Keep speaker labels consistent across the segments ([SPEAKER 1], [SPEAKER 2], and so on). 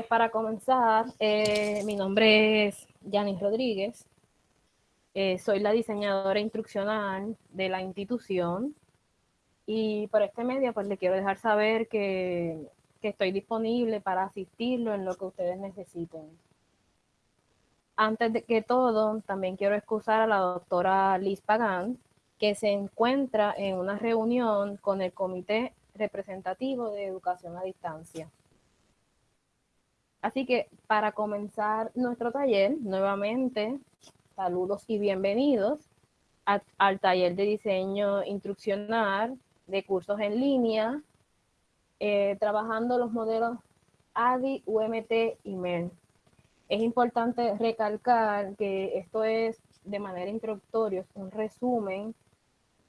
[SPEAKER 1] Pues para comenzar, eh, mi nombre es Yanis Rodríguez. Eh, soy la diseñadora instruccional de la institución y por este medio pues le quiero dejar saber que, que estoy disponible para asistirlo en lo que ustedes necesiten. Antes de que todo, también quiero excusar a la doctora Liz Pagán, que se encuentra en una reunión con el Comité Representativo de Educación a Distancia. Así que para comenzar nuestro taller, nuevamente, saludos y bienvenidos al taller de diseño instruccional de cursos en línea, eh, trabajando los modelos ADI, UMT y MEN. Es importante recalcar que esto es de manera introductoria, un resumen,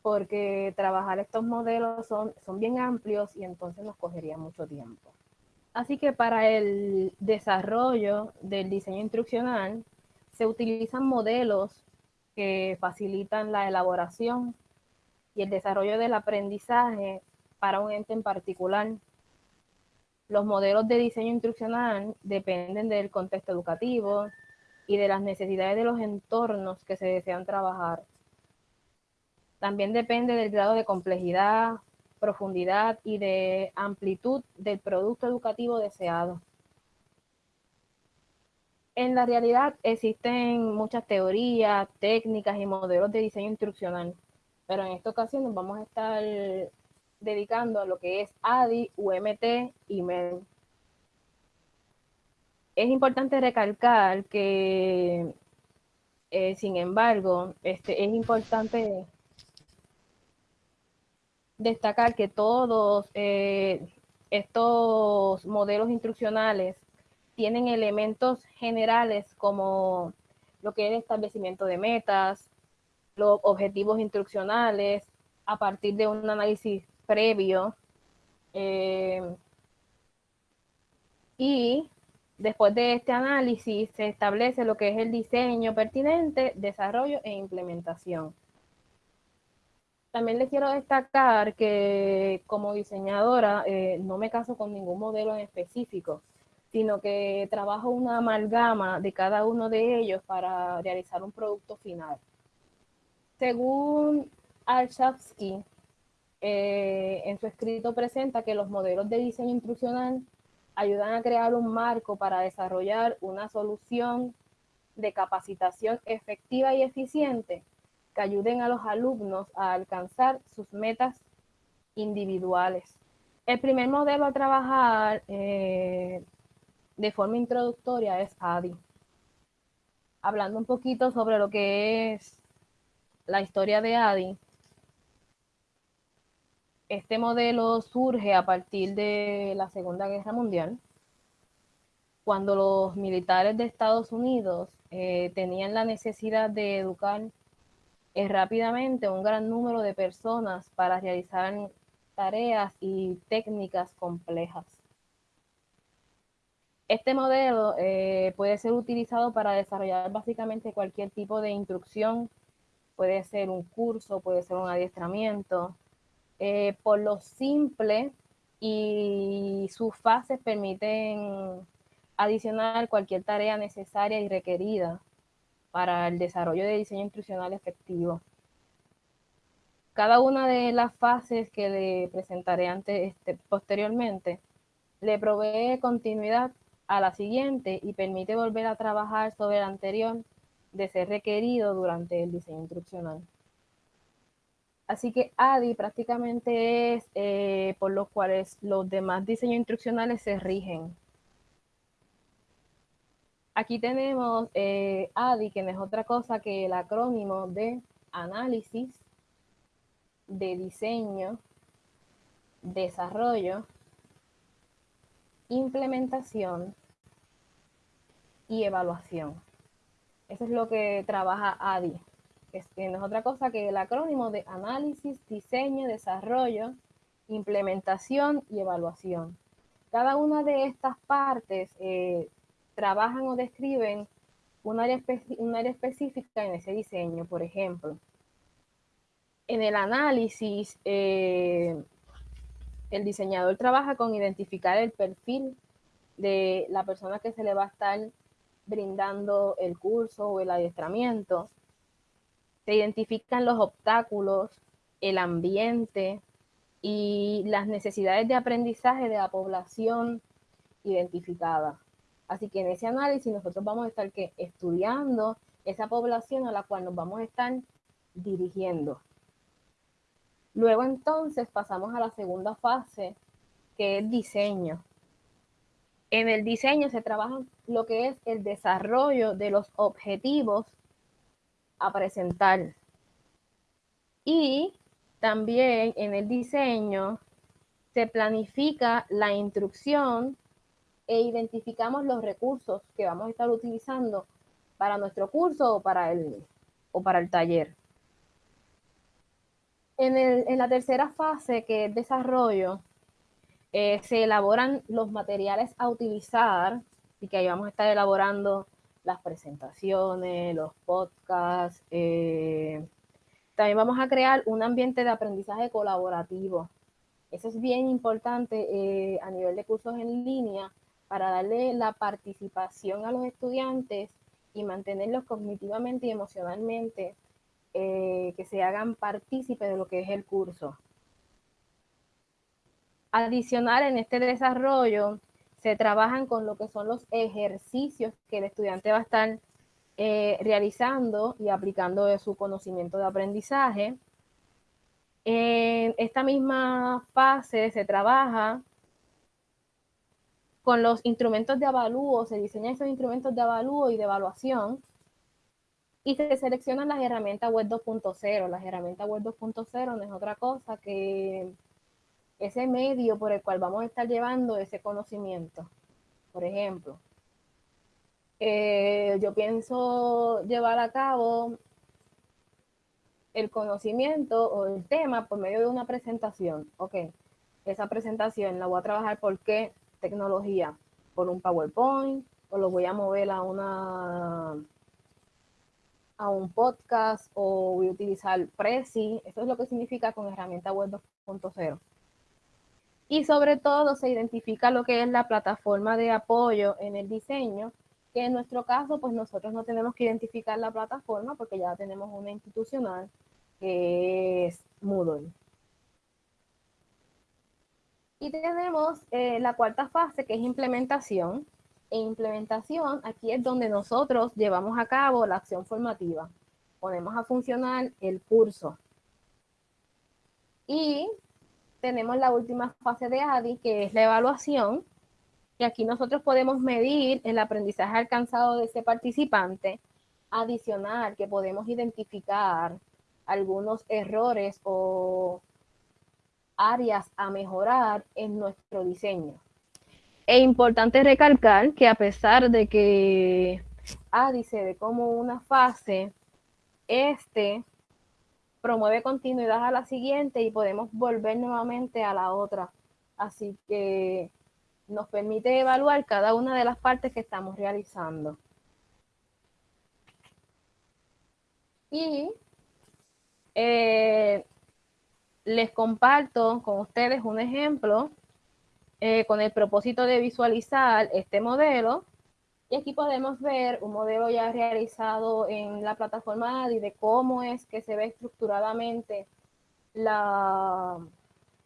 [SPEAKER 1] porque trabajar estos modelos son, son bien amplios y entonces nos cogería mucho tiempo. Así que para el desarrollo del diseño instruccional se utilizan modelos que facilitan la elaboración y el desarrollo del aprendizaje para un ente en particular. Los modelos de diseño instruccional dependen del contexto educativo y de las necesidades de los entornos que se desean trabajar. También depende del grado de complejidad, profundidad y de amplitud del producto educativo deseado. En la realidad existen muchas teorías, técnicas y modelos de diseño instruccional, pero en esta ocasión nos vamos a estar dedicando a lo que es ADI, UMT y MEN. Es importante recalcar que, eh, sin embargo, este, es importante destacar que todos eh, estos modelos instruccionales tienen elementos generales como lo que es el establecimiento de metas, los objetivos instruccionales, a partir de un análisis previo. Eh, y después de este análisis se establece lo que es el diseño pertinente, desarrollo e implementación. También les quiero destacar que como diseñadora eh, no me caso con ningún modelo en específico, sino que trabajo una amalgama de cada uno de ellos para realizar un producto final. Según Arshavsky, eh, en su escrito presenta que los modelos de diseño instruccional ayudan a crear un marco para desarrollar una solución de capacitación efectiva y eficiente que ayuden a los alumnos a alcanzar sus metas individuales. El primer modelo a trabajar eh, de forma introductoria es ADI. Hablando un poquito sobre lo que es la historia de ADI, este modelo surge a partir de la Segunda Guerra Mundial, cuando los militares de Estados Unidos eh, tenían la necesidad de educar es rápidamente un gran número de personas para realizar tareas y técnicas complejas. Este modelo eh, puede ser utilizado para desarrollar básicamente cualquier tipo de instrucción, puede ser un curso, puede ser un adiestramiento, eh, por lo simple y sus fases permiten adicionar cualquier tarea necesaria y requerida para el desarrollo de diseño instruccional efectivo. Cada una de las fases que le presentaré ante este, posteriormente le provee continuidad a la siguiente y permite volver a trabajar sobre la anterior de ser requerido durante el diseño instruccional. Así que ADI prácticamente es eh, por los cuales los demás diseños instruccionales se rigen. Aquí tenemos eh, ADI, que no es otra cosa que el acrónimo de análisis, de diseño, desarrollo, implementación y evaluación. Eso es lo que trabaja ADI. que no es otra cosa que el acrónimo de análisis, diseño, desarrollo, implementación y evaluación. Cada una de estas partes eh, trabajan o describen un área, específica en ese diseño. Por ejemplo, en el análisis, eh, el diseñador trabaja con identificar el perfil de la persona que se le va a estar brindando el curso o el adiestramiento. Se identifican los obstáculos, el ambiente y las necesidades de aprendizaje de la población identificada. Así que en ese análisis nosotros vamos a estar estudiando esa población a la cual nos vamos a estar dirigiendo. Luego entonces pasamos a la segunda fase, que es diseño. En el diseño se trabaja lo que es el desarrollo de los objetivos a presentar. Y también en el diseño se planifica la instrucción e identificamos los recursos que vamos a estar utilizando para nuestro curso o para el, o para el taller. En, en la tercera fase, que es desarrollo, eh, se elaboran los materiales a utilizar y que ahí vamos a estar elaborando las presentaciones, los podcasts. Eh, también vamos a crear un ambiente de aprendizaje colaborativo. Eso es bien importante eh, a nivel de cursos en línea para darle la participación a los estudiantes y mantenerlos cognitivamente y emocionalmente, que se hagan partícipes de lo que es el curso. Adicional en este desarrollo, se trabajan con lo que son los ejercicios que el estudiante va a estar eh, realizando y aplicando de su conocimiento de aprendizaje. En esta misma fase se trabaja con los instrumentos de avalúo, se diseñan esos instrumentos de avalúo y de evaluación y se seleccionan las herramientas web 2.0. Las herramientas web 2.0 no es otra cosa que ese medio por el cual vamos a estar llevando ese conocimiento. Por ejemplo, eh, yo pienso llevar a cabo el conocimiento o el tema por medio de una presentación. Ok, esa presentación la voy a trabajar por qué tecnología, por un PowerPoint o lo voy a mover a una a un podcast o voy a utilizar Prezi. Eso es lo que significa con herramienta web 2.0 y sobre todo se identifica lo que es la plataforma de apoyo en el diseño, que en nuestro caso, pues nosotros no tenemos que identificar la plataforma porque ya tenemos una institucional que es Moodle. Y tenemos eh, la cuarta fase que es implementación. E implementación, aquí es donde nosotros llevamos a cabo la acción formativa. Ponemos a funcionar el curso. Y tenemos la última fase de ADI, que es la evaluación, y aquí nosotros podemos medir el aprendizaje alcanzado de ese participante, adicional que podemos identificar algunos errores o áreas a mejorar en nuestro diseño. Es importante recalcar que a pesar de que ADI se ve como una fase, este promueve continuidad a la siguiente y podemos volver nuevamente a la otra. Así que nos permite evaluar cada una de las partes que estamos realizando. Y eh, les comparto con ustedes un ejemplo eh, con el propósito de visualizar este modelo y aquí podemos ver un modelo ya realizado en la plataforma ADI de cómo es que se ve estructuradamente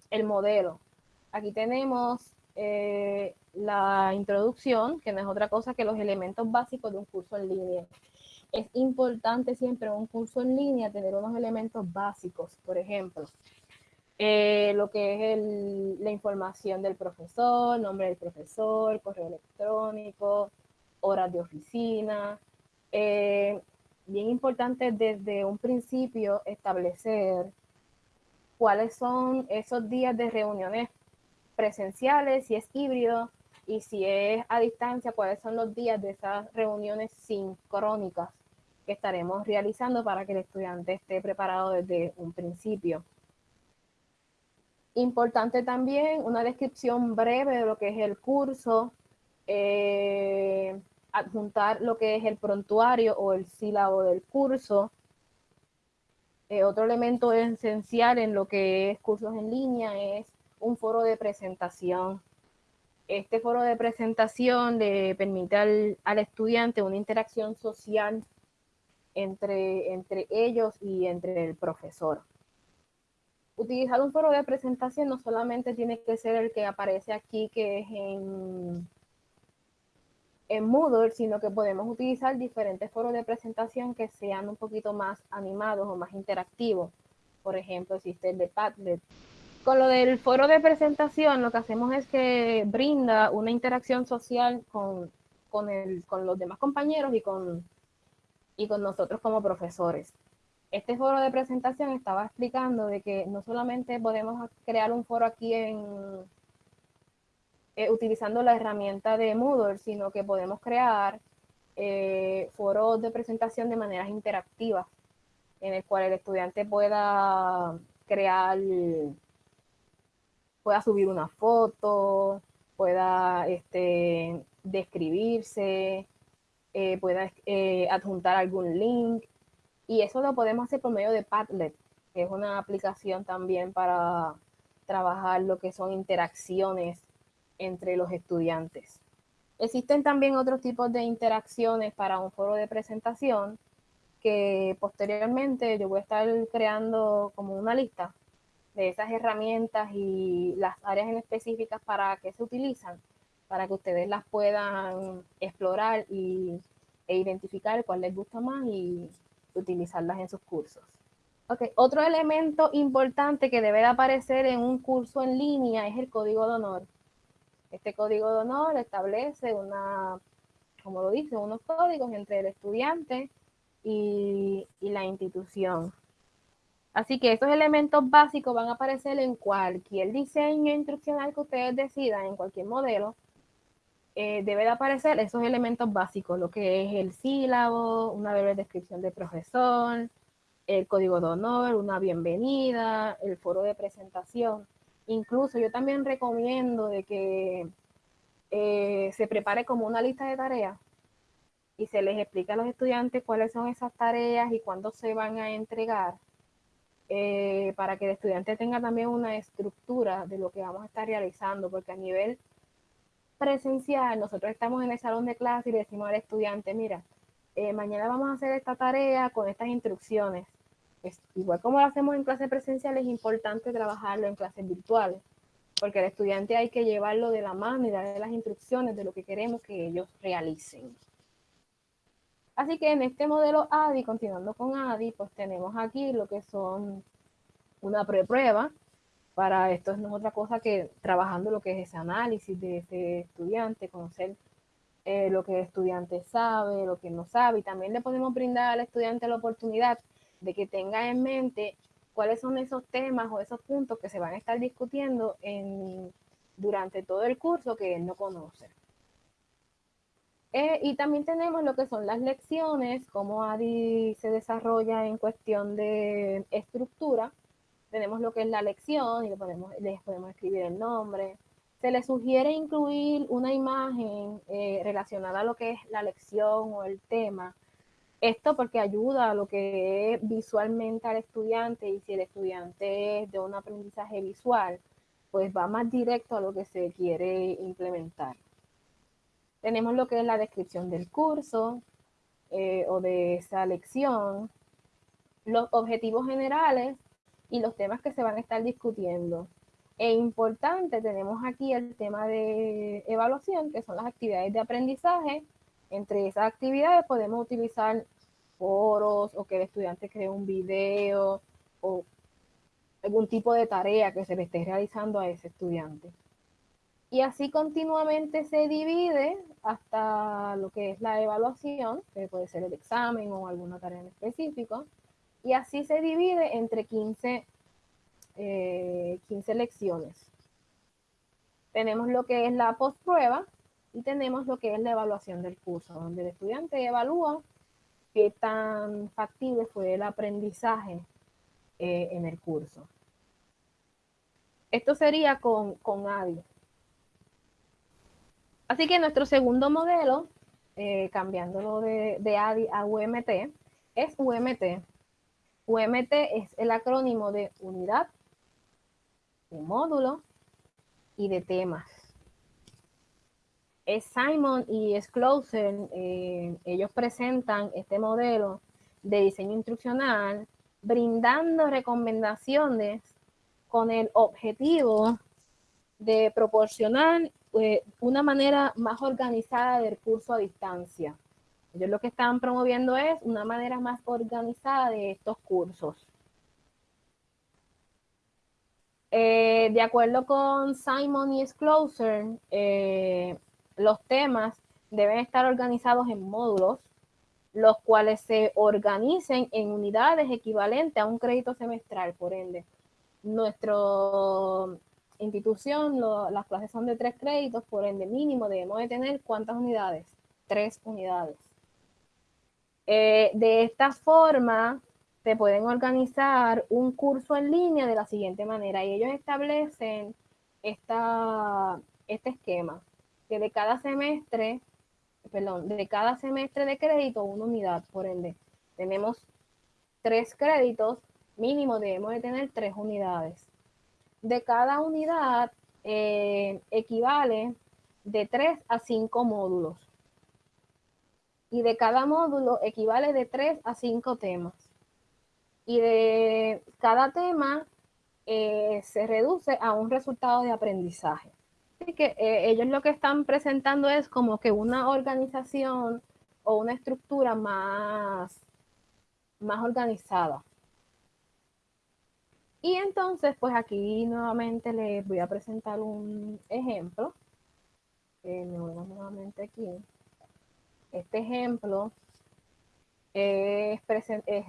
[SPEAKER 1] el modelo. Aquí tenemos eh, la introducción, que no es otra cosa que los elementos básicos de un curso en línea. Es importante siempre en un curso en línea tener unos elementos básicos, por ejemplo, eh, lo que es la información del profesor, nombre del profesor, correo electrónico, horas de oficina. Eh, bien importante desde un principio establecer cuáles son esos días de reuniones presenciales, si es híbrido y si es a distancia, cuáles son los días de esas reuniones sincrónicas que estaremos realizando para que el estudiante esté preparado desde un principio. Importante también una descripción breve de lo que es el curso, eh, adjuntar lo que es el prontuario o el sílabo del curso. Eh, otro elemento esencial en lo que es cursos en línea es un foro de presentación. Este foro de presentación le permite al, al estudiante una interacción social entre, entre ellos y entre el profesor. Utilizar un foro de presentación no solamente tiene que ser el que aparece aquí, que es en, en Moodle, sino que podemos utilizar diferentes foros de presentación que sean un poquito más animados o más interactivos. Por ejemplo, existe el de Padlet, con lo del foro de presentación, lo que hacemos es que brinda una interacción social con, con, el, con los demás compañeros y con, y con nosotros como profesores. Este foro de presentación estaba explicando de que no solamente podemos crear un foro aquí en, eh, utilizando la herramienta de Moodle, sino que podemos crear eh, foros de presentación de maneras interactivas, en el cual el estudiante pueda crear pueda subir una foto, pueda este, describirse, eh, pueda adjuntar algún link. Y eso lo podemos hacer por medio de Padlet, que es una aplicación también para trabajar lo que son interacciones entre los estudiantes. Existen también otros tipos de interacciones para un foro de presentación que posteriormente yo voy a estar creando como una lista de esas herramientas y las áreas en específicas para que se utilizan, para que ustedes las puedan explorar y, e identificar cuál les gusta más y utilizarlas en sus cursos. Okay. Otro elemento importante que debe de aparecer en un curso en línea es el código de honor. Este código de honor establece una, como lo dice, unos códigos entre el estudiante y, y la institución. Así que estos elementos básicos van a aparecer en cualquier diseño instruccional que ustedes decidan, en cualquier modelo. Eh, debe de aparecer esos elementos básicos, lo que es el sílabo, una breve descripción del profesor, el código de honor, una bienvenida, el foro de presentación. Incluso yo también recomiendo de que eh, se prepare como una lista de tareas y se les explica a los estudiantes cuáles son esas tareas y cuándo se van a entregar eh, para que el estudiante tenga también una estructura de lo que vamos a estar realizando, porque a nivel presencial, nosotros estamos en el salón de clase y le decimos al estudiante, mira, eh, mañana vamos a hacer esta tarea con estas instrucciones. Es, igual como lo hacemos en clase presencial, es importante trabajarlo en clases virtuales, porque el estudiante hay que llevarlo de la mano y darle las instrucciones de lo que queremos que ellos realicen. Así que en este modelo ADI, continuando con ADI, pues tenemos aquí lo que son una preprueba. Para esto es otra cosa que trabajando lo que es ese análisis de ese estudiante, conocer eh, lo que el estudiante sabe, lo que no sabe. Y también le podemos brindar al estudiante la oportunidad de que tenga en mente cuáles son esos temas o esos puntos que se van a estar discutiendo en, durante todo el curso que él no conoce. Eh, y también tenemos lo que son las lecciones, cómo ADI se desarrolla en cuestión de estructura. Tenemos lo que es la lección y le podemos, les podemos escribir el nombre. Se le sugiere incluir una imagen eh, relacionada a lo que es la lección o el tema. Esto porque ayuda a lo que es visualmente al estudiante y si el estudiante es de un aprendizaje visual, pues va más directo a lo que se quiere implementar. Tenemos lo que es la descripción del curso eh, o de esa lección, los objetivos generales y los temas que se van a estar discutiendo. E importante, tenemos aquí el tema de evaluación, que son las actividades de aprendizaje. Entre esas actividades podemos utilizar foros o que el estudiante cree un video o algún tipo de tarea que se le esté realizando a ese estudiante. Y así continuamente se divide hasta lo que es la evaluación, que puede ser el examen o alguna tarea en específico. Y así se divide entre 15, 15 eh, lecciones. Tenemos lo que es la postprueba y tenemos lo que es la evaluación del curso, donde el estudiante evalúa qué tan factible fue el aprendizaje eh, en el curso. Esto sería con, con ADI. Así que nuestro segundo modelo, eh, cambiándolo de, de ADI a UMT, es UMT. UMT es el acrónimo de unidad, de módulo y de temas. Simon y Schlosser, eh, ellos presentan este modelo de diseño instruccional brindando recomendaciones con el objetivo de proporcionar eh, una manera más organizada del curso a distancia. Ellos lo que están promoviendo es una manera más organizada de estos cursos. Eh, de acuerdo con Simon y Schlosser, eh, los temas deben estar organizados en módulos, los cuales se organicen en unidades equivalentes a un crédito semestral, por ende. Nuestra institución, las clases son de tres créditos, por ende mínimo debemos de tener ¿cuántas unidades? Tres unidades. Eh, de esta forma, se pueden organizar un curso en línea de la siguiente manera y ellos establecen esta, este esquema, que de cada semestre, perdón, de cada semestre de crédito una unidad, por ende, tenemos tres créditos, mínimo debemos de tener tres unidades. De cada unidad eh, equivale de tres a cinco módulos. Y de cada módulo equivale de tres a cinco temas y de cada tema eh, se reduce a un resultado de aprendizaje. Así que eh, ellos lo que están presentando es como que una organización o una estructura más, más organizada. Y entonces, pues aquí nuevamente les voy a presentar un ejemplo. Eh, me voy nuevamente aquí. Este ejemplo es,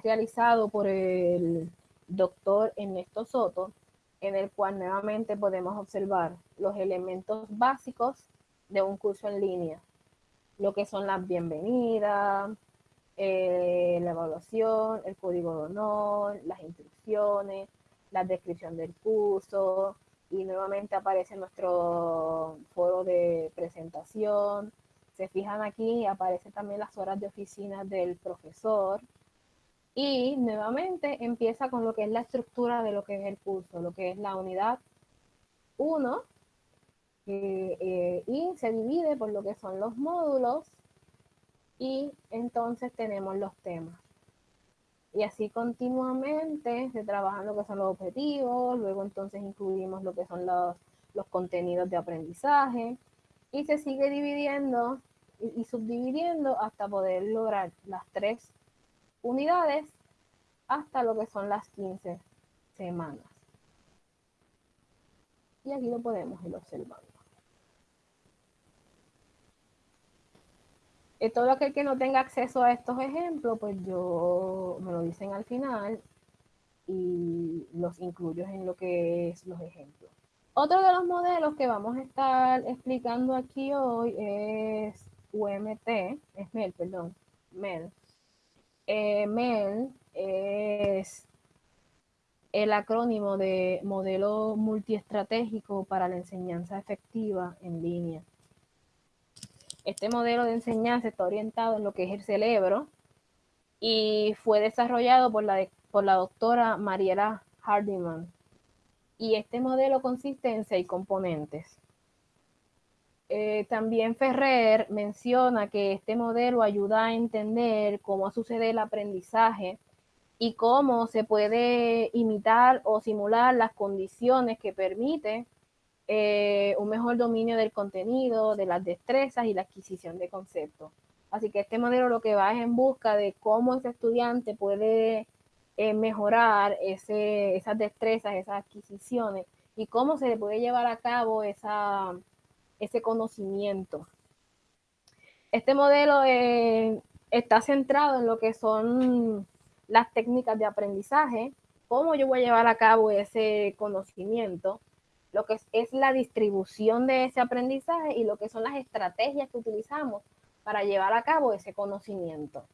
[SPEAKER 1] realizado por el doctor Ernesto Soto, en el cual nuevamente podemos observar los elementos básicos de un curso en línea, lo que son las bienvenidas, eh, la evaluación, el código de honor, las instrucciones, la descripción del curso, y nuevamente aparece nuestro foro de presentación, se fijan aquí, aparecen también las horas de oficina del profesor. Y nuevamente empieza con lo que es la estructura de lo que es el curso, lo que es la unidad 1. Eh, y se divide por lo que son los módulos. Y entonces tenemos los temas. Y así continuamente se trabajan lo que son los objetivos, luego entonces incluimos lo que son los, los contenidos de aprendizaje, y se sigue dividiendo y, subdividiendo hasta poder lograr las tres unidades hasta lo que son las 15 semanas. Y aquí lo podemos ir observando. Y todo aquel que no tenga acceso a estos ejemplos, pues yo me lo dicen al final y los incluyo en lo que es los ejemplos. Otro de los modelos que vamos a estar explicando aquí hoy es UMT, es MEL, perdón, MEL. Eh, MEL es el acrónimo de Modelo Multiestratégico para la Enseñanza Efectiva en Línea. Este modelo de enseñanza está orientado en lo que es el cerebro y fue desarrollado por la, por la doctora Mariela Hardiman y este modelo consiste en seis componentes. Eh, también Ferrer menciona que este modelo ayuda a entender cómo sucede el aprendizaje y cómo se puede imitar o simular las condiciones que permiten eh, un mejor dominio del contenido, de las destrezas y la adquisición de conceptos. Así que este modelo lo que va es en busca de cómo ese estudiante puede eh, mejorar esas destrezas, esas adquisiciones y cómo se puede llevar a cabo ese conocimiento. Este modelo eh, está centrado en lo que son las técnicas de aprendizaje, cómo yo voy a llevar a cabo ese conocimiento, lo que es la distribución de ese aprendizaje y lo que son las estrategias que utilizamos para llevar a cabo ese conocimiento.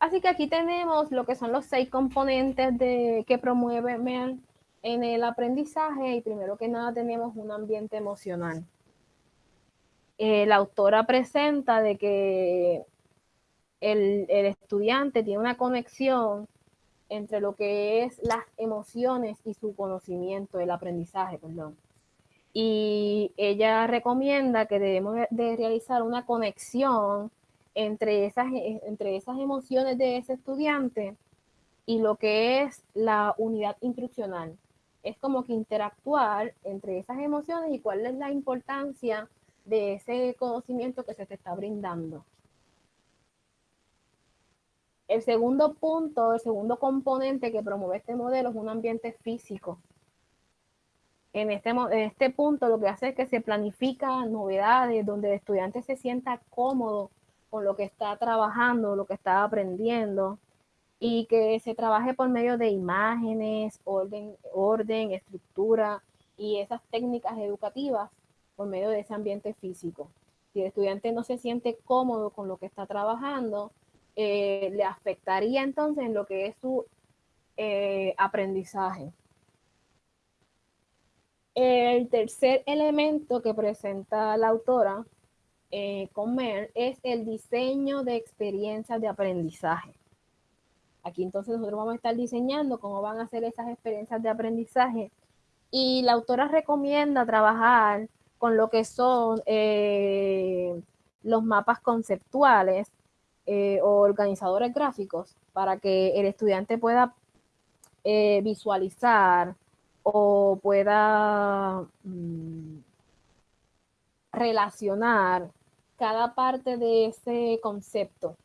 [SPEAKER 1] Así que aquí tenemos lo que son los seis componentes de, que promueve en el aprendizaje y primero que nada tenemos un ambiente emocional. Eh, la autora presenta de que el, el, estudiante tiene una conexión entre lo que es las emociones y su conocimiento, el aprendizaje, perdón. y ella recomienda que debemos de realizar una conexión entre esas, entre esas emociones de ese estudiante y lo que es la unidad instruccional. Es como que interactuar entre esas emociones y cuál es la importancia de ese conocimiento que se te está brindando. El segundo punto, el segundo componente que promueve este modelo es un ambiente físico. En este, en este punto lo que hace es que se planifica novedades donde el estudiante se sienta cómodo con lo que está trabajando, lo que está aprendiendo y que se trabaje por medio de imágenes, orden, orden, estructura y esas técnicas educativas por medio de ese ambiente físico. Si el estudiante no se siente cómodo con lo que está trabajando, eh, le afectaría entonces en lo que es su eh, aprendizaje. El tercer elemento que presenta la autora eh, con Mer es el diseño de experiencias de aprendizaje. Aquí entonces nosotros vamos a estar diseñando cómo van a ser esas experiencias de aprendizaje y la autora recomienda trabajar con lo que son los mapas conceptuales eh, o organizadores gráficos para que el estudiante pueda eh, visualizar o pueda mm, relacionar cada parte de ese concepto.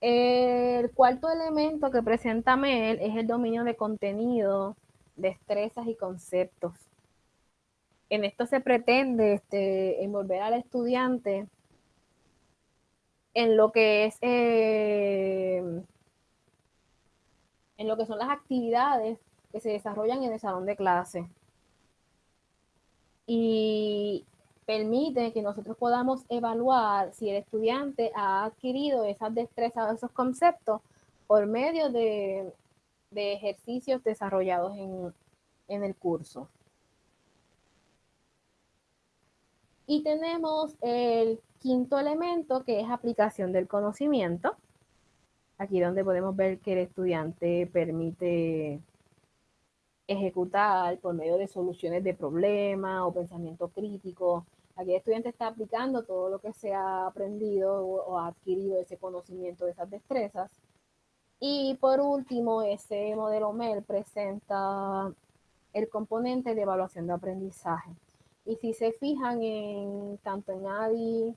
[SPEAKER 1] El cuarto elemento que presenta Mel es el dominio de contenido, destrezas y conceptos en esto se pretende este, envolver al estudiante en lo que es eh, en lo que son las actividades que se desarrollan en el salón de clase y permite que nosotros podamos evaluar si el estudiante ha adquirido esas destrezas o esos conceptos por medio de, ejercicios desarrollados en el curso. Y tenemos el quinto elemento que es aplicación del conocimiento. Aquí donde podemos ver que el estudiante permite ejecutar por medio de soluciones de problemas o pensamiento crítico. Aquí el estudiante está aplicando todo lo que se ha aprendido o ha adquirido ese conocimiento, de esas destrezas. Y por último, ese modelo MEL presenta el componente de evaluación de aprendizaje. Y si se fijan en tanto en ADI,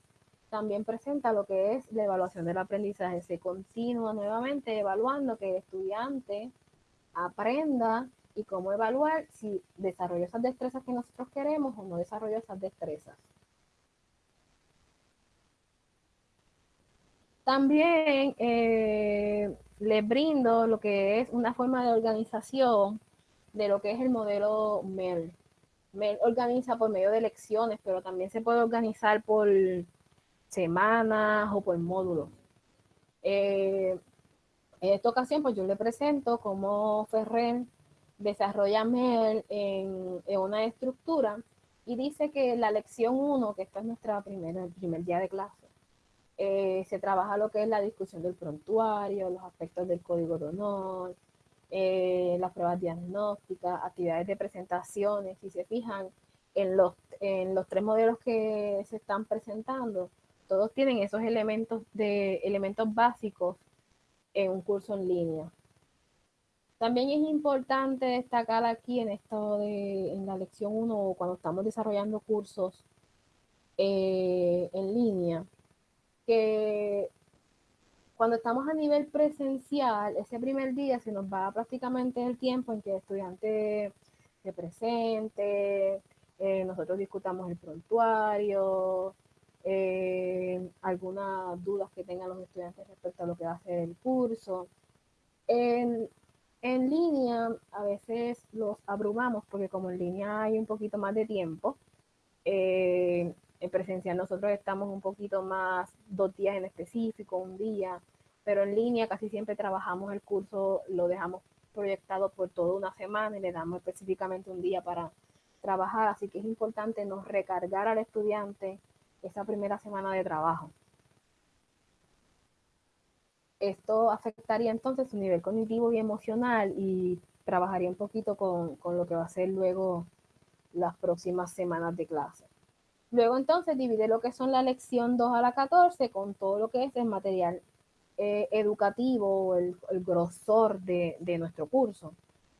[SPEAKER 1] también presenta lo que es la evaluación del aprendizaje. Se continúa nuevamente evaluando que el estudiante aprenda y cómo evaluar si desarrolló esas destrezas que nosotros queremos o no desarrolló esas destrezas. También eh, les brindo lo que es una forma de organización de lo que es el modelo MEL organiza por medio de lecciones, pero también se puede organizar por semanas o por módulos. Eh, en esta ocasión, pues yo le presento cómo Ferrer desarrolla MEL en, una estructura y dice que la lección 1, que esta es nuestra primera, el primer día de clase, eh, se trabaja lo que es la discusión del prontuario, los aspectos del código de honor, eh, las pruebas diagnósticas, actividades de presentaciones, si se fijan en los, en los tres modelos que se están presentando, todos tienen esos elementos, de, elementos básicos en un curso en línea. También es importante destacar aquí en esto de en la lección 1 cuando estamos desarrollando cursos eh, en línea, que cuando estamos a nivel presencial, ese primer día se nos va prácticamente el tiempo en que el estudiante se presente, eh, nosotros discutamos el prontuario, eh, algunas dudas que tengan los estudiantes respecto a lo que va a ser el curso. Línea a veces los abrumamos porque como en línea hay un poquito más de tiempo, eh, en presencial nosotros estamos un poquito más, dos días en específico, un día, pero en línea casi siempre trabajamos el curso, lo dejamos proyectado por toda una semana y le damos específicamente un día para trabajar, así que es importante nos recargar al estudiante esa primera semana de trabajo. Esto afectaría entonces su nivel cognitivo y emocional y trabajaría un poquito con, con lo que va a ser luego las próximas semanas de clase. Luego entonces divide lo que son la lección 2 a la 14 con todo lo que es el material eh, educativo, el, el grosor de, de, nuestro curso.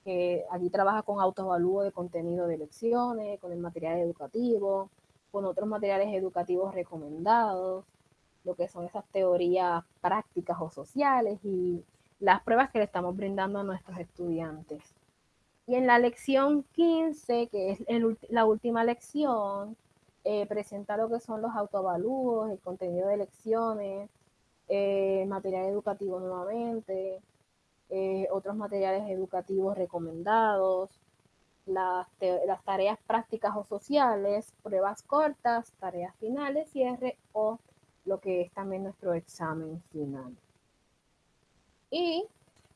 [SPEAKER 1] Que aquí trabaja con autoevalúo de contenido de lecciones, con el material educativo, con otros materiales educativos recomendados, lo que son esas teorías prácticas o sociales y las pruebas que le estamos brindando a nuestros estudiantes. Y en la lección 15, que es el, la última lección, eh, presenta lo que son los autovalúos, el contenido de lecciones, eh, material educativo nuevamente, eh, otros materiales educativos recomendados, las, las, tareas prácticas o sociales, pruebas cortas, tareas finales, cierre o lo que es también nuestro examen final. Y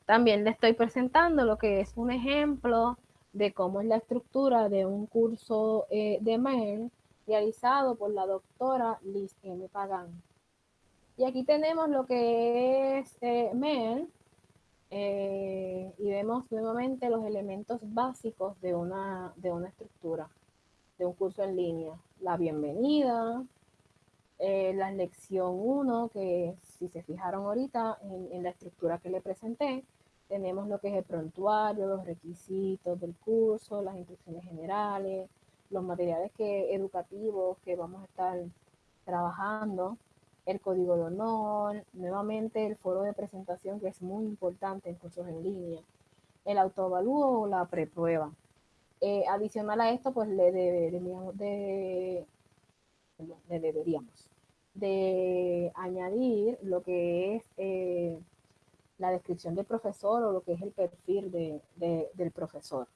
[SPEAKER 1] también le estoy presentando lo que es un ejemplo de cómo es la estructura de un curso eh, de MER realizado por la doctora Liz M. Pagán. Y aquí tenemos lo que es eh, MER eh, y vemos nuevamente los elementos básicos de una, de una estructura, de un curso en línea. La bienvenida, eh, la lección 1, que si se fijaron ahorita en, la estructura que le presenté, tenemos lo que es el prontuario, los requisitos del curso, las instrucciones generales, los materiales que, educativos que vamos a estar trabajando, el código de honor, nuevamente el foro de presentación que es muy importante en cursos en línea, el autoevalúo o la preprueba. Eh, adicional a esto, pues le deberíamos de, le deberíamos de añadir lo que es eh, la descripción del profesor o lo que es el perfil de, de, del profesor.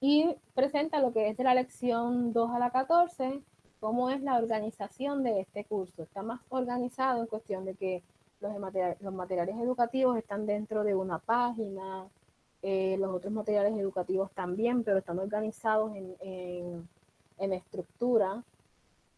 [SPEAKER 1] Y presenta lo que es de la lección 2 a la 14, cómo es la organización de este curso. Está más organizado en cuestión de que los, materiales, los materiales educativos están dentro de una página, eh, los otros materiales educativos también, pero están organizados en, en, en estructura.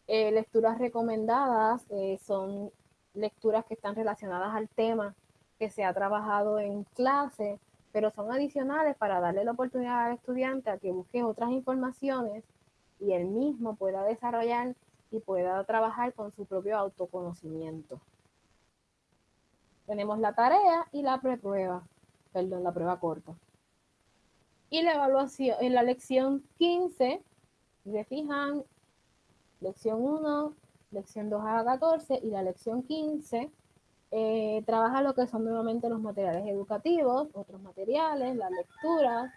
[SPEAKER 1] Eh, lecturas recomendadas eh, son lecturas que están relacionadas al tema que se ha trabajado en clase, pero son adicionales para darle la oportunidad al estudiante a que busque otras informaciones y él mismo pueda desarrollar y pueda trabajar con su propio autoconocimiento. Tenemos la tarea y la prueba, perdón, la prueba corta. Y la evaluación, en la lección 15, si se fijan, lección 1, lección 2 a 14 y la lección 15 eh, trabaja lo que son nuevamente los materiales educativos, otros materiales, las lecturas,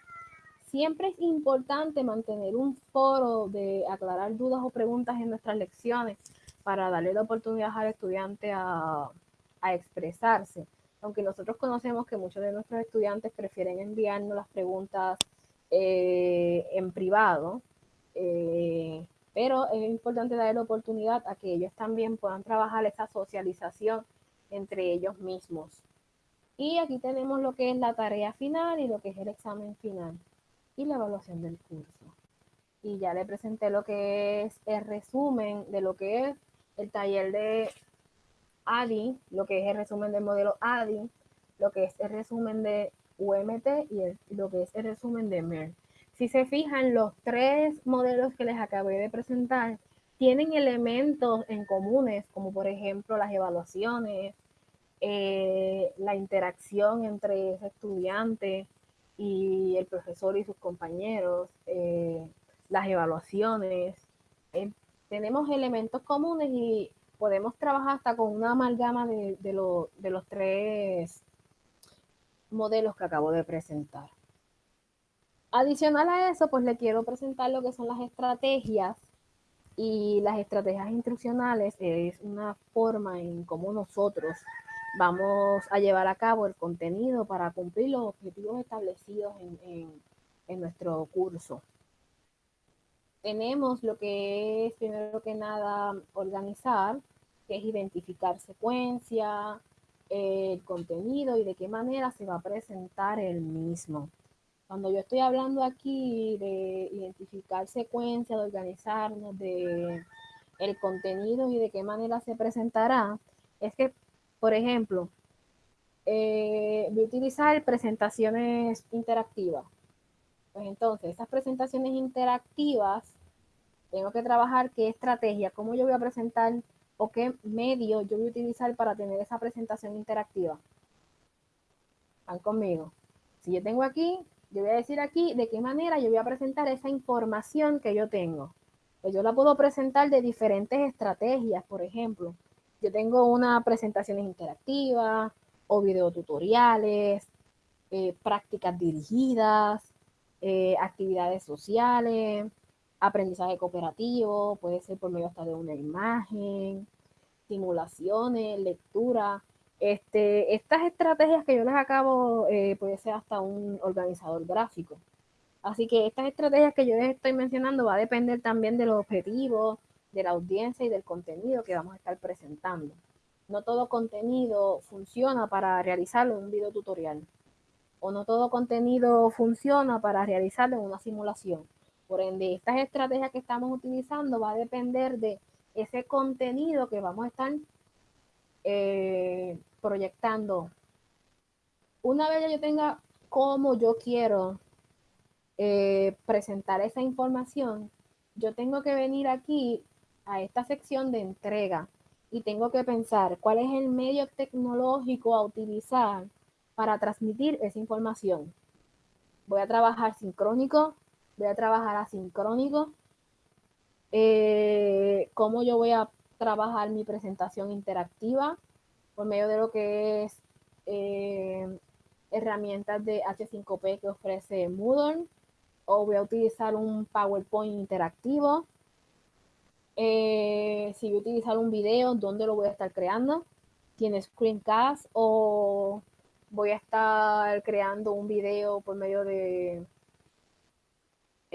[SPEAKER 1] Siempre es importante mantener un foro de aclarar dudas o preguntas en nuestras lecciones para darle la oportunidad al estudiante a, expresarse. Aunque nosotros conocemos que muchos de nuestros estudiantes prefieren enviarnos las preguntas eh, en privado, eh, pero es importante darle la oportunidad a que ellos también puedan trabajar esa socialización entre ellos mismos. Y aquí tenemos lo que es la tarea final y lo que es el examen final y la evaluación del curso. Y ya le presenté lo que es el resumen de lo que es el taller de ADI, lo que es el resumen del modelo ADI, lo que es el resumen de UMT y, lo que es el resumen de MER. Si se fijan, los tres modelos que les acabé de presentar tienen elementos en comunes, como por ejemplo las evaluaciones, eh, la interacción entre ese estudiante, y el profesor y sus compañeros, eh, las evaluaciones. Eh, tenemos elementos comunes y podemos trabajar hasta con una amalgama de, de, lo, de los tres modelos que acabo de presentar. Adicional a eso, pues le quiero presentar lo que son las estrategias y las estrategias instruccionales es una forma en cómo nosotros vamos a llevar a cabo el contenido para cumplir los objetivos establecidos en, en, nuestro curso. Tenemos lo que es, primero que nada, organizar, que es identificar secuencia, el contenido y de qué manera se va a presentar el mismo. Cuando yo estoy hablando aquí de identificar secuencia, de organizarnos, de el contenido y de qué manera se presentará, es que por ejemplo, eh, voy a utilizar presentaciones interactivas. Pues entonces, estas presentaciones interactivas, tengo que trabajar qué estrategia, cómo yo voy a presentar o qué medio yo voy a utilizar para tener esa presentación interactiva. ¿Van conmigo? Si yo tengo aquí, yo voy a decir aquí de qué manera yo voy a presentar esa información que yo tengo. Pues yo la puedo presentar de diferentes estrategias, por ejemplo. Yo tengo una presentación interactiva o videotutoriales, eh, prácticas dirigidas, eh, actividades sociales, aprendizaje cooperativo, puede ser por medio hasta de una imagen, simulaciones, lectura. Este, estas estrategias que yo les acabo, eh, puede ser hasta un organizador gráfico. Así que estas estrategias que yo les estoy mencionando va a depender también de los objetivos, de la audiencia y del contenido que vamos a estar presentando. No todo contenido funciona para realizarlo en un video tutorial. O no todo contenido funciona para realizarlo en una simulación. Por ende, estas estrategias que estamos utilizando va a depender de ese contenido que vamos a estar eh, proyectando. Una vez yo tenga cómo yo quiero eh, presentar esa información, yo tengo que venir aquí a esta sección de entrega y tengo que pensar cuál es el medio tecnológico a utilizar para transmitir esa información. Voy a trabajar sincrónico, voy a trabajar asincrónico, eh, cómo yo voy a trabajar mi presentación interactiva por medio de lo que es eh, herramientas de H5P que ofrece Moodle, o voy a utilizar un PowerPoint interactivo. Eh, si voy a utilizar un video, ¿dónde lo voy a estar creando? ¿Tiene screencast o voy a estar creando un video por medio de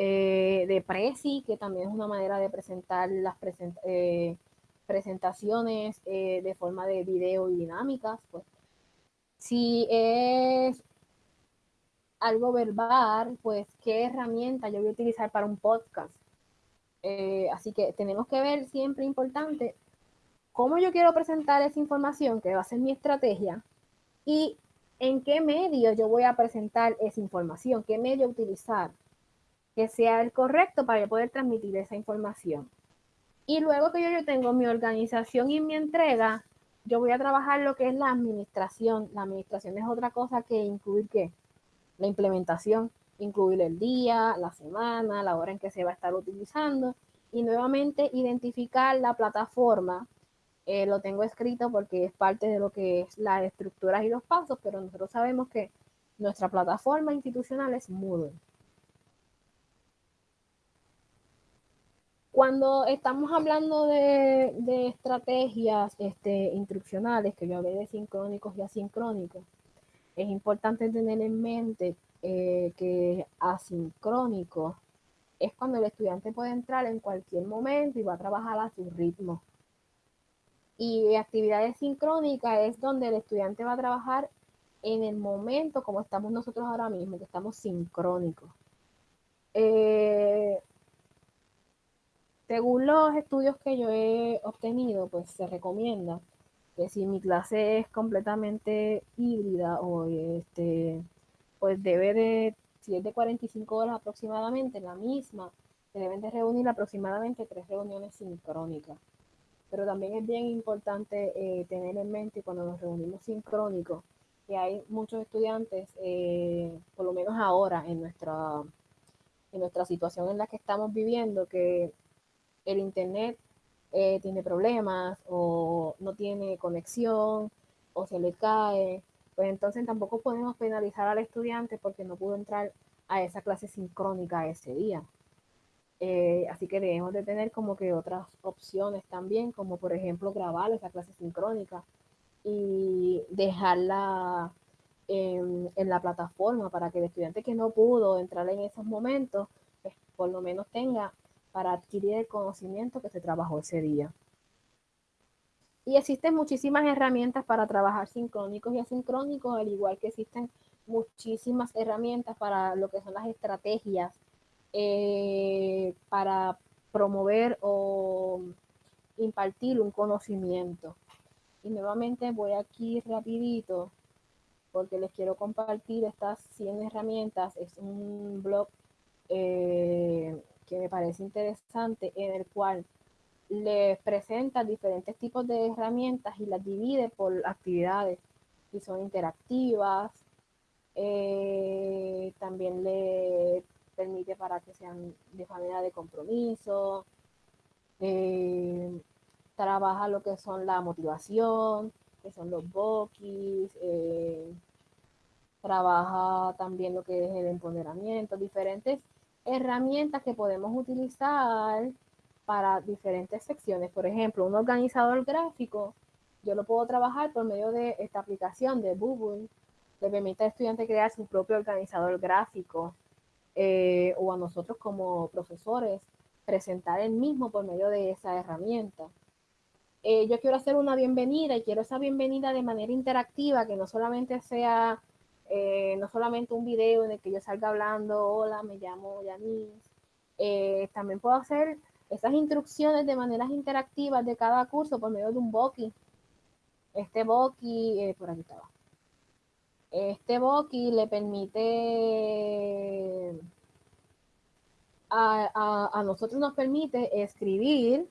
[SPEAKER 1] eh, de Prezi, que también es una manera de presentar las eh, presentaciones eh, de forma de video y dinámicas. Pues. Si es algo verbal, pues qué herramienta yo voy a utilizar para un podcast. así que tenemos que ver siempre importante cómo yo quiero presentar esa información, que va a ser mi estrategia, y en qué medio yo voy a presentar esa información, qué medio utilizar que sea el correcto para poder transmitir esa información. Y luego que yo, yo tengo mi organización y mi entrega, yo voy a trabajar lo que es la administración. La administración es otra cosa que incluir qué? La implementación, incluir el día, la semana, la hora en que se va a estar utilizando y nuevamente identificar la plataforma. Eh, lo tengo escrito porque es parte de lo que es las estructuras y los pasos, pero nosotros sabemos que nuestra plataforma institucional es Moodle. Cuando estamos hablando de, estrategias este, instruccionales, que yo hablé de sincrónicos y asincrónicos, es importante tener en mente eh, que asincrónico es cuando el estudiante puede entrar en cualquier momento y va a trabajar a su ritmo. Y actividades sincrónicas es donde el estudiante va a trabajar en el momento como estamos nosotros ahora mismo, que estamos sincrónicos. Eh, según los estudios que yo he obtenido, pues se recomienda que si mi clase es completamente híbrida o este, pues debe de, si es de 45 horas aproximadamente, la misma, se deben de reunir aproximadamente tres reuniones sincrónicas. Pero también es bien importante eh, tener en mente cuando nos reunimos sincrónicos que hay muchos estudiantes, eh, por lo menos ahora en nuestra, en nuestra situación en la que estamos viviendo, que el Internet eh, tiene problemas o no tiene conexión o se le cae, pues entonces tampoco podemos penalizar al estudiante porque no pudo entrar a esa clase sincrónica ese día. Eh, así que debemos de tener como que otras opciones también, como por ejemplo grabar esa clase sincrónica y dejarla en, en, la plataforma para que el estudiante que no pudo entrar en esos momentos, pues por lo menos tenga para adquirir el conocimiento que se trabajó ese día. Y existen muchísimas herramientas para trabajar sincrónicos y asincrónicos, al igual que existen muchísimas herramientas para lo que son las estrategias eh, para promover o impartir un conocimiento. Y nuevamente voy aquí rapidito porque les quiero compartir estas 100 herramientas. Es un blog eh, que me parece interesante en el cual les presenta diferentes tipos de herramientas y las divide por actividades y son interactivas. Eh, también le permite para que sean de manera de compromiso. Eh, trabaja lo que son la motivación, que son los bokis. Eh, trabaja también lo que es el empoderamiento, diferentes herramientas que podemos utilizar para diferentes secciones. Por ejemplo, un organizador gráfico, yo lo puedo trabajar por medio de esta aplicación de Google, le permite al estudiante crear su propio organizador gráfico eh, o a nosotros como profesores presentar el mismo por medio de esa herramienta. Eh, yo quiero hacer una bienvenida y quiero esa bienvenida de manera interactiva, que no solamente sea eh, no solamente un video en el que yo salga hablando, hola, me llamo Yanis. Eh, también puedo hacer esas instrucciones de maneras interactivas de cada curso por medio de un Boki. Este Boki, eh, por aquí estaba. Este Boki le permite, a, nosotros nos permite escribir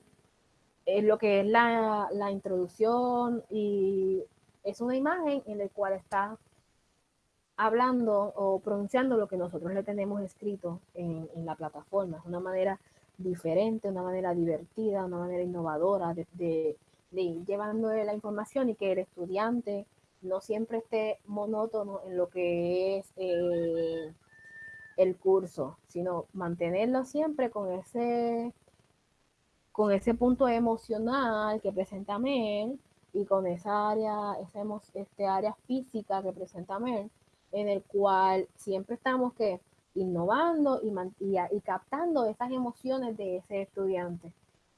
[SPEAKER 1] lo que es la, la introducción y es una imagen en la cual está hablando o pronunciando lo que nosotros le tenemos escrito en, la plataforma. Es una manera diferente, una manera divertida, una manera innovadora de, ir llevando la información y que el estudiante no siempre esté monótono en lo que es eh, el curso, sino mantenerlo siempre con ese, con ese punto emocional que presenta Mel y con esa área, esa este área física que presenta Mel, en el cual siempre estamos que innovando y, y, captando esas emociones de ese estudiante.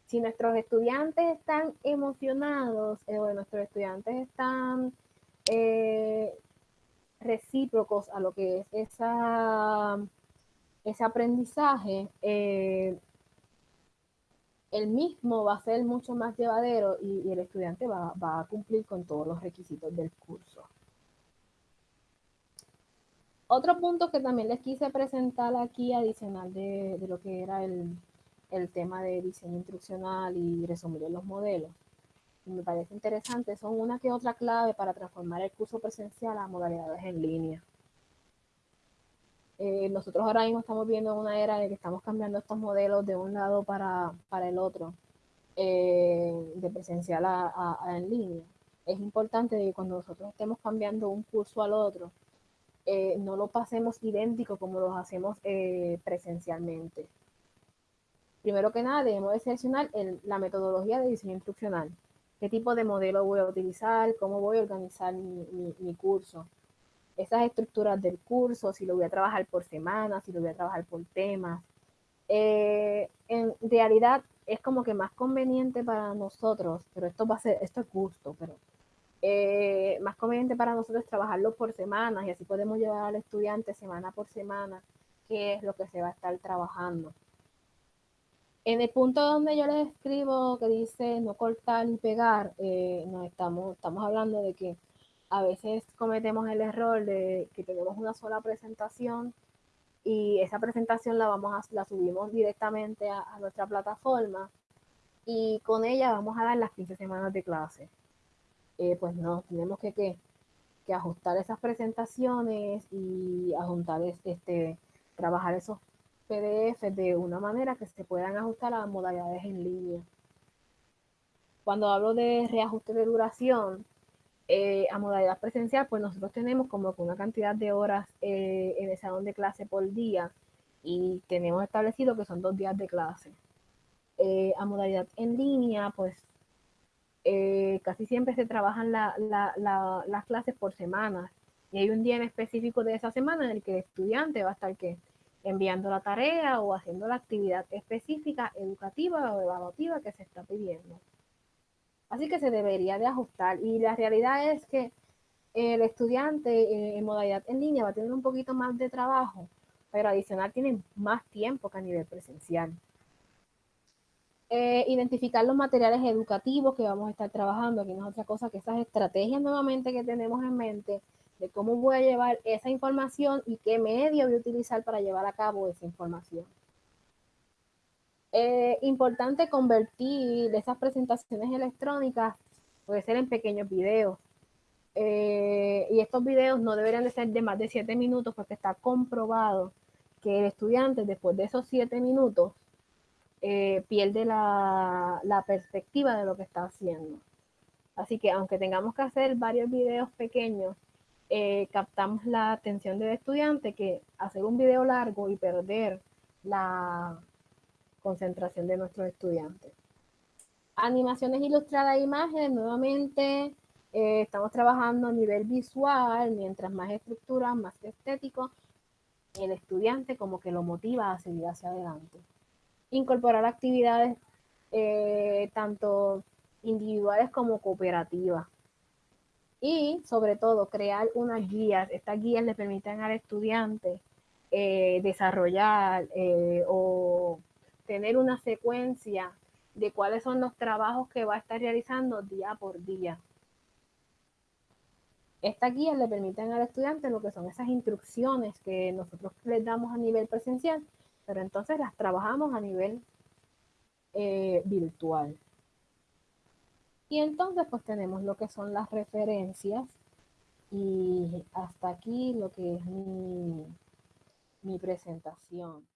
[SPEAKER 1] Si nuestros estudiantes están emocionados eh, o nuestros estudiantes están eh, recíprocos a lo que es esa, ese aprendizaje, eh, el mismo va a ser mucho más llevadero y, y el estudiante va, va, a cumplir con todos los requisitos del curso. Otro punto que también les quise presentar aquí, adicional de, lo que era el, tema de diseño instruccional y resumir los modelos, me parece interesante, son una que otra clave para transformar el curso presencial a modalidades en línea. Eh, nosotros ahora mismo estamos viendo una era de que estamos cambiando estos modelos de un lado para, el otro, eh, de presencial a, a en línea. Es importante que cuando nosotros estemos cambiando un curso al otro, eh, no lo pasemos idéntico como lo hacemos eh, presencialmente. Primero que nada, debemos de seleccionar la metodología de diseño instruccional. ¿Qué tipo de modelo voy a utilizar? ¿Cómo voy a organizar mi, curso? Esas estructuras del curso, si lo voy a trabajar por semana, si lo voy a trabajar por temas. Eh, en realidad es como que más conveniente para nosotros, pero esto va a ser, esto es gusto, pero eh, más conveniente para nosotros trabajarlo por semanas y así podemos llevar al estudiante semana por semana qué es lo que se va a estar trabajando. En el punto donde yo les escribo que dice no cortar ni pegar, eh, estamos, estamos hablando de que a veces cometemos el error de que tenemos una sola presentación y esa presentación la vamos a, la subimos directamente a, a nuestra plataforma y con ella vamos a dar las 15 semanas de clase. Eh, pues no, tenemos que, que, ajustar esas presentaciones y ajustar este, trabajar esos PDF de una manera que se puedan ajustar a modalidades en línea. Cuando hablo de reajuste de duración eh, a modalidad presencial, pues nosotros tenemos como una cantidad de horas eh, en el salón de clase por día y tenemos establecido que son dos días de clase. a modalidad en línea, pues eh, casi siempre se trabajan las clases por semanas y hay un día en específico de esa semana en el que el estudiante va a estar que enviando la tarea o haciendo la actividad específica, educativa o evaluativa que se está pidiendo. Así que se debería de ajustar y la realidad es que el estudiante eh, en modalidad en línea va a tener un poquito más de trabajo, pero adicional tiene más tiempo que a nivel presencial. Eh, identificar los materiales educativos que vamos a estar trabajando, aquí no es otra cosa que esas estrategias nuevamente que tenemos en mente de cómo voy a llevar esa información y qué medio voy a utilizar para llevar a cabo esa información. Es importante convertir esas presentaciones electrónicas, puede ser en pequeños videos. Eh, y estos videos no deberían de ser de más de siete minutos porque está comprobado que el estudiante después de esos siete minutos eh, pierde la, perspectiva de lo que está haciendo. Así que aunque tengamos que hacer varios videos pequeños, eh, captamos la atención del estudiante que hacer un video largo y perder la concentración de nuestros estudiantes. Animaciones ilustradas e imágenes, nuevamente eh, estamos trabajando a nivel visual, mientras más estructura, más estético, el estudiante como que lo motiva a seguir hacia adelante. Incorporar actividades eh, tanto individuales como cooperativas y sobre todo crear unas guías. Estas guías le permiten al estudiante eh, desarrollar eh, o tener una secuencia de cuáles son los trabajos que va a estar realizando día por día. Estas guías le permiten al estudiante lo que son esas instrucciones que nosotros les damos a nivel presencial, pero entonces las trabajamos a nivel eh, virtual. Y entonces pues tenemos lo que son las referencias y hasta aquí lo que es mi, mi presentación.